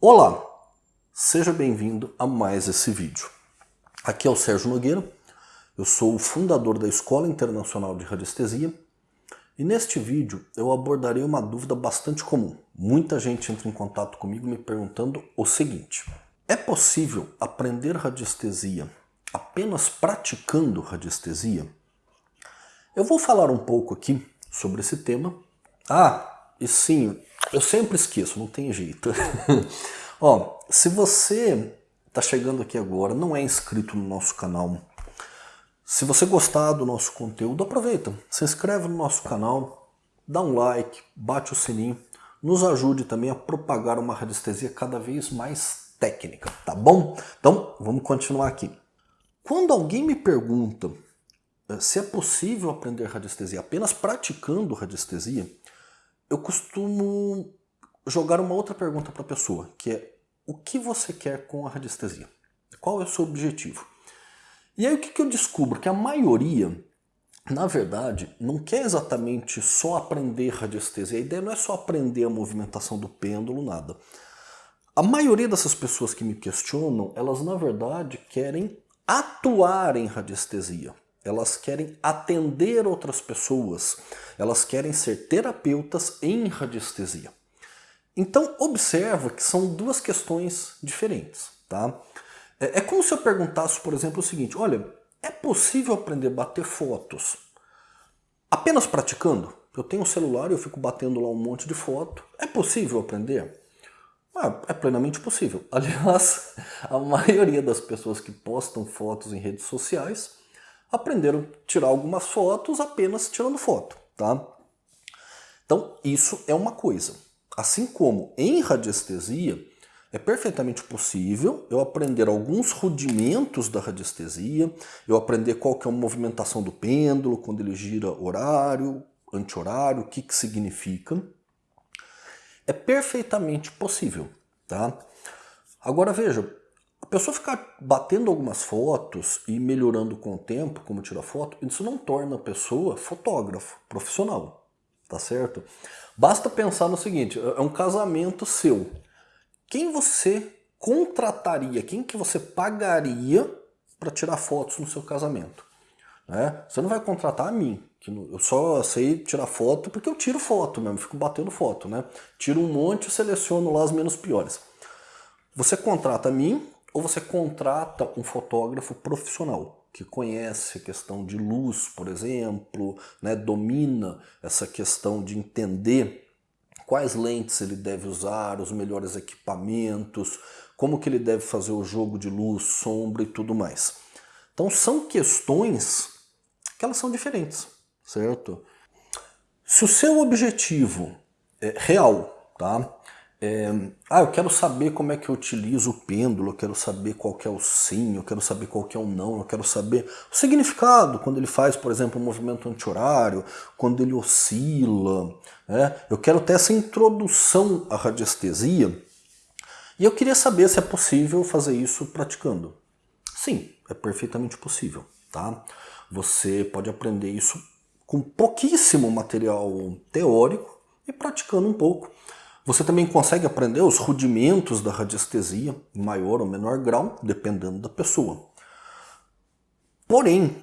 Olá, seja bem-vindo a mais esse vídeo. Aqui é o Sérgio Nogueira, eu sou o fundador da Escola Internacional de Radiestesia e neste vídeo eu abordarei uma dúvida bastante comum. Muita gente entra em contato comigo me perguntando o seguinte, é possível aprender radiestesia apenas praticando radiestesia? Eu vou falar um pouco aqui sobre esse tema. Ah, e sim, eu sempre esqueço, não tem jeito. Ó, se você está chegando aqui agora, não é inscrito no nosso canal, se você gostar do nosso conteúdo, aproveita, se inscreve no nosso canal, dá um like, bate o sininho, nos ajude também a propagar uma radiestesia cada vez mais técnica, tá bom? Então, vamos continuar aqui. Quando alguém me pergunta eh, se é possível aprender radiestesia apenas praticando radiestesia, eu costumo jogar uma outra pergunta para a pessoa, que é o que você quer com a radiestesia? Qual é o seu objetivo? E aí o que, que eu descubro? Que a maioria, na verdade, não quer exatamente só aprender radiestesia. A ideia não é só aprender a movimentação do pêndulo, nada. A maioria dessas pessoas que me questionam, elas na verdade querem atuar em radiestesia elas querem atender outras pessoas, elas querem ser terapeutas em radiestesia. Então observa que são duas questões diferentes. Tá? É, é como se eu perguntasse, por exemplo, o seguinte, olha, é possível aprender a bater fotos apenas praticando? Eu tenho um celular e eu fico batendo lá um monte de foto. É possível aprender? Ah, é plenamente possível. Aliás, a maioria das pessoas que postam fotos em redes sociais aprenderam a tirar algumas fotos apenas tirando foto, tá? Então, isso é uma coisa. Assim como em radiestesia, é perfeitamente possível eu aprender alguns rudimentos da radiestesia, eu aprender qual que é a movimentação do pêndulo, quando ele gira horário, anti-horário, o que, que significa. É perfeitamente possível, tá? Agora veja, pessoa ficar batendo algumas fotos e melhorando com o tempo, como tira foto, isso não torna a pessoa fotógrafo, profissional, tá certo? Basta pensar no seguinte, é um casamento seu. Quem você contrataria, quem que você pagaria para tirar fotos no seu casamento? Né? Você não vai contratar a mim, que eu só sei tirar foto porque eu tiro foto mesmo, fico batendo foto, né? Tiro um monte e seleciono lá as menos piores. Você contrata a mim, ou você contrata um fotógrafo profissional que conhece a questão de luz, por exemplo, né, domina essa questão de entender quais lentes ele deve usar, os melhores equipamentos, como que ele deve fazer o jogo de luz, sombra e tudo mais. Então são questões que elas são diferentes, certo? Se o seu objetivo é real, tá? É, ah, eu quero saber como é que eu utilizo o pêndulo, eu quero saber qual é o sim, eu quero saber qual é o não, eu quero saber o significado quando ele faz, por exemplo, um movimento anti-horário, quando ele oscila. Né? Eu quero ter essa introdução à radiestesia e eu queria saber se é possível fazer isso praticando. Sim, é perfeitamente possível. Tá? Você pode aprender isso com pouquíssimo material teórico e praticando um pouco. Você também consegue aprender os rudimentos da radiestesia, em maior ou menor grau, dependendo da pessoa. Porém,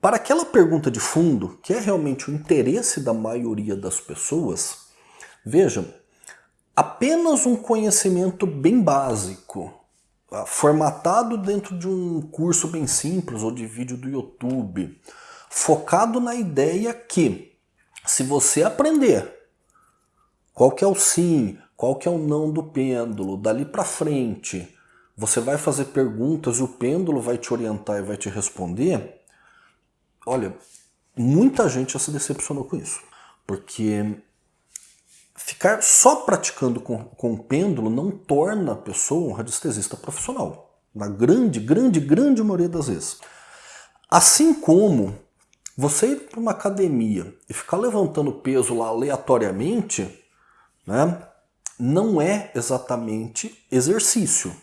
para aquela pergunta de fundo, que é realmente o interesse da maioria das pessoas, veja, apenas um conhecimento bem básico, ah, formatado dentro de um curso bem simples ou de vídeo do YouTube, focado na ideia que, se você aprender qual que é o sim, qual que é o não do pêndulo, dali para frente, você vai fazer perguntas e o pêndulo vai te orientar e vai te responder, olha, muita gente já se decepcionou com isso. Porque ficar só praticando com, com o pêndulo não torna a pessoa um radiestesista profissional. Na grande, grande, grande maioria das vezes. Assim como você ir para uma academia e ficar levantando peso lá aleatoriamente, né, não é exatamente exercício.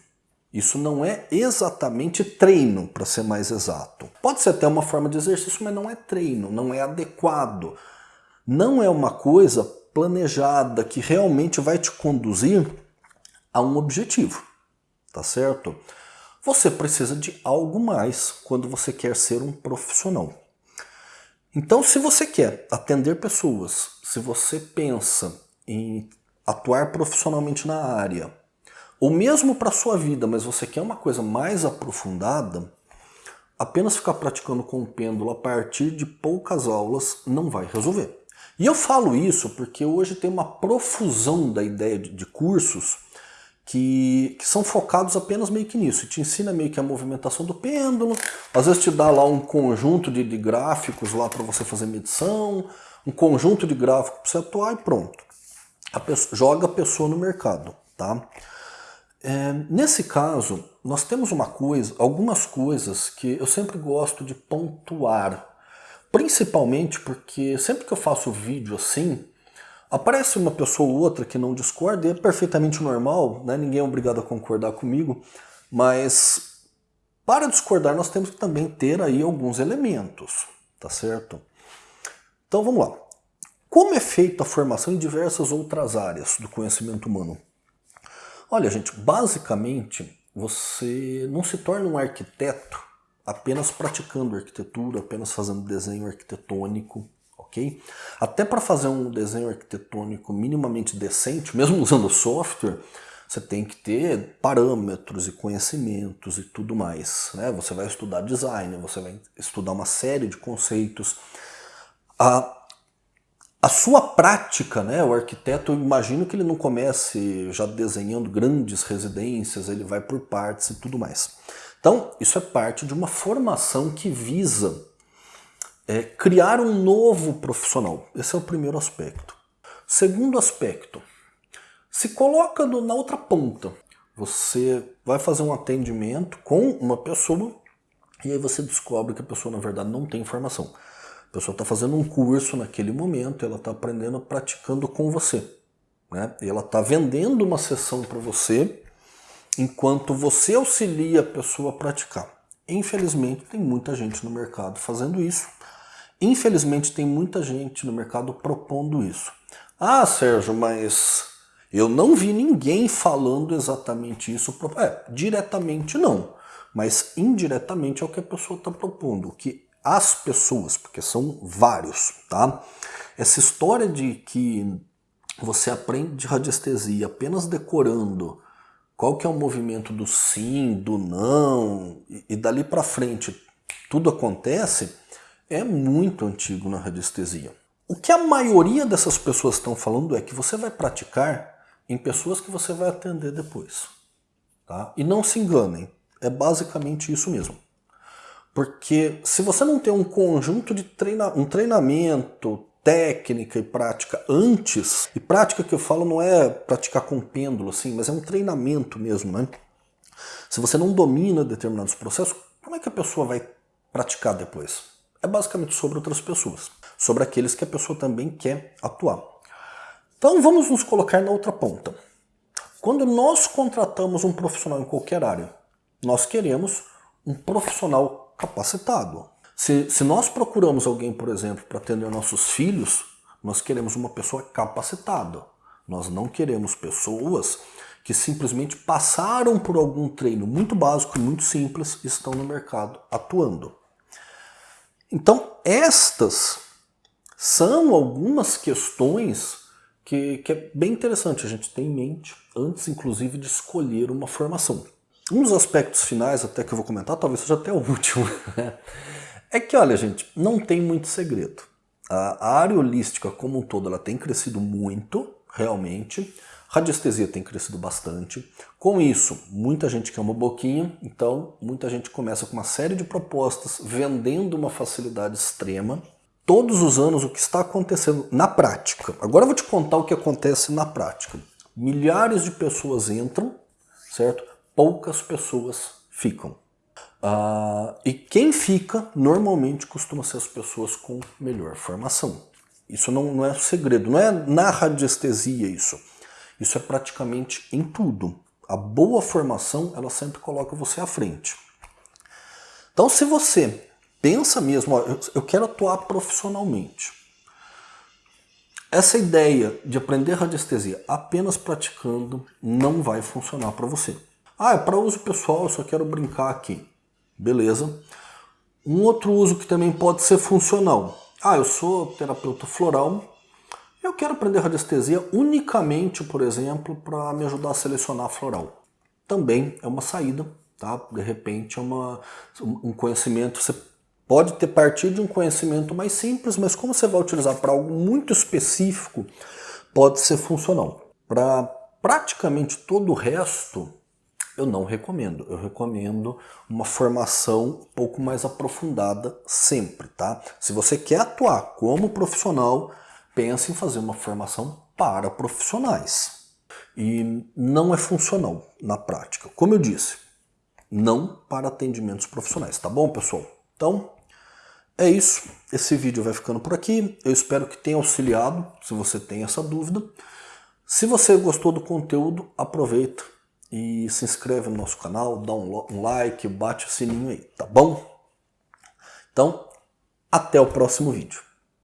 Isso não é exatamente treino, para ser mais exato. Pode ser até uma forma de exercício, mas não é treino, não é adequado. Não é uma coisa planejada que realmente vai te conduzir a um objetivo, tá certo? Você precisa de algo mais quando você quer ser um profissional. Então, se você quer atender pessoas, se você pensa em atuar profissionalmente na área, ou mesmo para a sua vida, mas você quer uma coisa mais aprofundada, apenas ficar praticando com o pêndulo a partir de poucas aulas não vai resolver. E eu falo isso porque hoje tem uma profusão da ideia de, de cursos que, que, são focados apenas meio que nisso. Te ensina meio que a movimentação do pêndulo, às vezes te dá lá um conjunto de, de gráficos lá para você fazer medição, um conjunto de gráficos para você atuar e pronto. A pessoa, joga a pessoa no mercado. Tá? É, nesse caso, nós temos uma coisa, algumas coisas que eu sempre gosto de pontuar. Principalmente porque sempre que eu faço vídeo assim, Aparece uma pessoa ou outra que não discorda e é perfeitamente normal, né? ninguém é obrigado a concordar comigo, mas para discordar nós temos que também ter aí alguns elementos, tá certo? Então vamos lá. Como é feita a formação em diversas outras áreas do conhecimento humano? Olha gente, basicamente você não se torna um arquiteto apenas praticando arquitetura, apenas fazendo desenho arquitetônico, ok? Até para fazer um desenho arquitetônico minimamente decente, mesmo usando software, você tem que ter parâmetros e conhecimentos e tudo mais. Né? Você vai estudar design, você vai estudar uma série de conceitos. A, a sua prática, né? o arquiteto, eu imagino que ele não comece já desenhando grandes residências, ele vai por partes e tudo mais. Então, isso é parte de uma formação que visa é criar um novo profissional. Esse é o primeiro aspecto. Segundo aspecto, se coloca no, na outra ponta. Você vai fazer um atendimento com uma pessoa e aí você descobre que a pessoa na verdade não tem informação. Pessoa está fazendo um curso naquele momento, ela está aprendendo, praticando com você. Né? E ela está vendendo uma sessão para você enquanto você auxilia a pessoa a praticar. Infelizmente tem muita gente no mercado fazendo isso Infelizmente tem muita gente no mercado propondo isso. Ah, Sérgio, mas eu não vi ninguém falando exatamente isso. É, diretamente não, mas indiretamente é o que a pessoa está propondo, que as pessoas, porque são vários, tá? Essa história de que você aprende radiestesia apenas decorando qual que é o movimento do sim, do não, e, e dali para frente tudo acontece, é muito antigo na radiestesia. O que a maioria dessas pessoas estão falando é que você vai praticar em pessoas que você vai atender depois. Tá? E não se enganem, é basicamente isso mesmo. Porque se você não tem um conjunto de treina um treinamento, técnica e prática antes, e prática que eu falo não é praticar com pêndulo, assim, mas é um treinamento mesmo, né? Se você não domina determinados processos, como é que a pessoa vai praticar depois? é basicamente sobre outras pessoas, sobre aqueles que a pessoa também quer atuar. Então vamos nos colocar na outra ponta. Quando nós contratamos um profissional em qualquer área, nós queremos um profissional capacitado. Se, se nós procuramos alguém, por exemplo, para atender nossos filhos, nós queremos uma pessoa capacitada. Nós não queremos pessoas que simplesmente passaram por algum treino muito básico e muito simples e estão no mercado atuando. Então, estas são algumas questões que, que, é bem interessante a gente ter em mente, antes inclusive de escolher uma formação. Um dos aspectos finais, até que eu vou comentar, talvez seja até o último, é que, olha gente, não tem muito segredo. A área holística como um todo ela tem crescido muito, realmente, Radiestesia tem crescido bastante. Com isso, muita gente quer uma boquinha, então muita gente começa com uma série de propostas, vendendo uma facilidade extrema. Todos os anos o que está acontecendo na prática. Agora eu vou te contar o que acontece na prática. Milhares de pessoas entram, certo? Poucas pessoas ficam. Uh, e quem fica, normalmente, costuma ser as pessoas com melhor formação. Isso não, não é segredo, não é na radiestesia isso. Isso é praticamente em tudo. A boa formação, ela sempre coloca você à frente. Então, se você pensa mesmo, ó, eu quero atuar profissionalmente, essa ideia de aprender radiestesia apenas praticando não vai funcionar para você. Ah, é para uso pessoal, eu só quero brincar aqui. Beleza. Um outro uso que também pode ser funcional. Ah, eu sou terapeuta floral, eu quero aprender radiestesia unicamente, por exemplo, para me ajudar a selecionar floral. Também é uma saída, tá? De repente é uma, um conhecimento, você pode ter partido de um conhecimento mais simples, mas como você vai utilizar para algo muito específico, pode ser funcional. Para praticamente todo o resto, eu não recomendo. Eu recomendo uma formação um pouco mais aprofundada sempre, tá? Se você quer atuar como profissional, pense em fazer uma formação para profissionais. E não é funcional na prática. Como eu disse, não para atendimentos profissionais, tá bom, pessoal? Então, é isso. Esse vídeo vai ficando por aqui. Eu espero que tenha auxiliado, se você tem essa dúvida. Se você gostou do conteúdo, aproveita e se inscreve no nosso canal, dá um like, bate o sininho aí, tá bom? Então, até o próximo vídeo.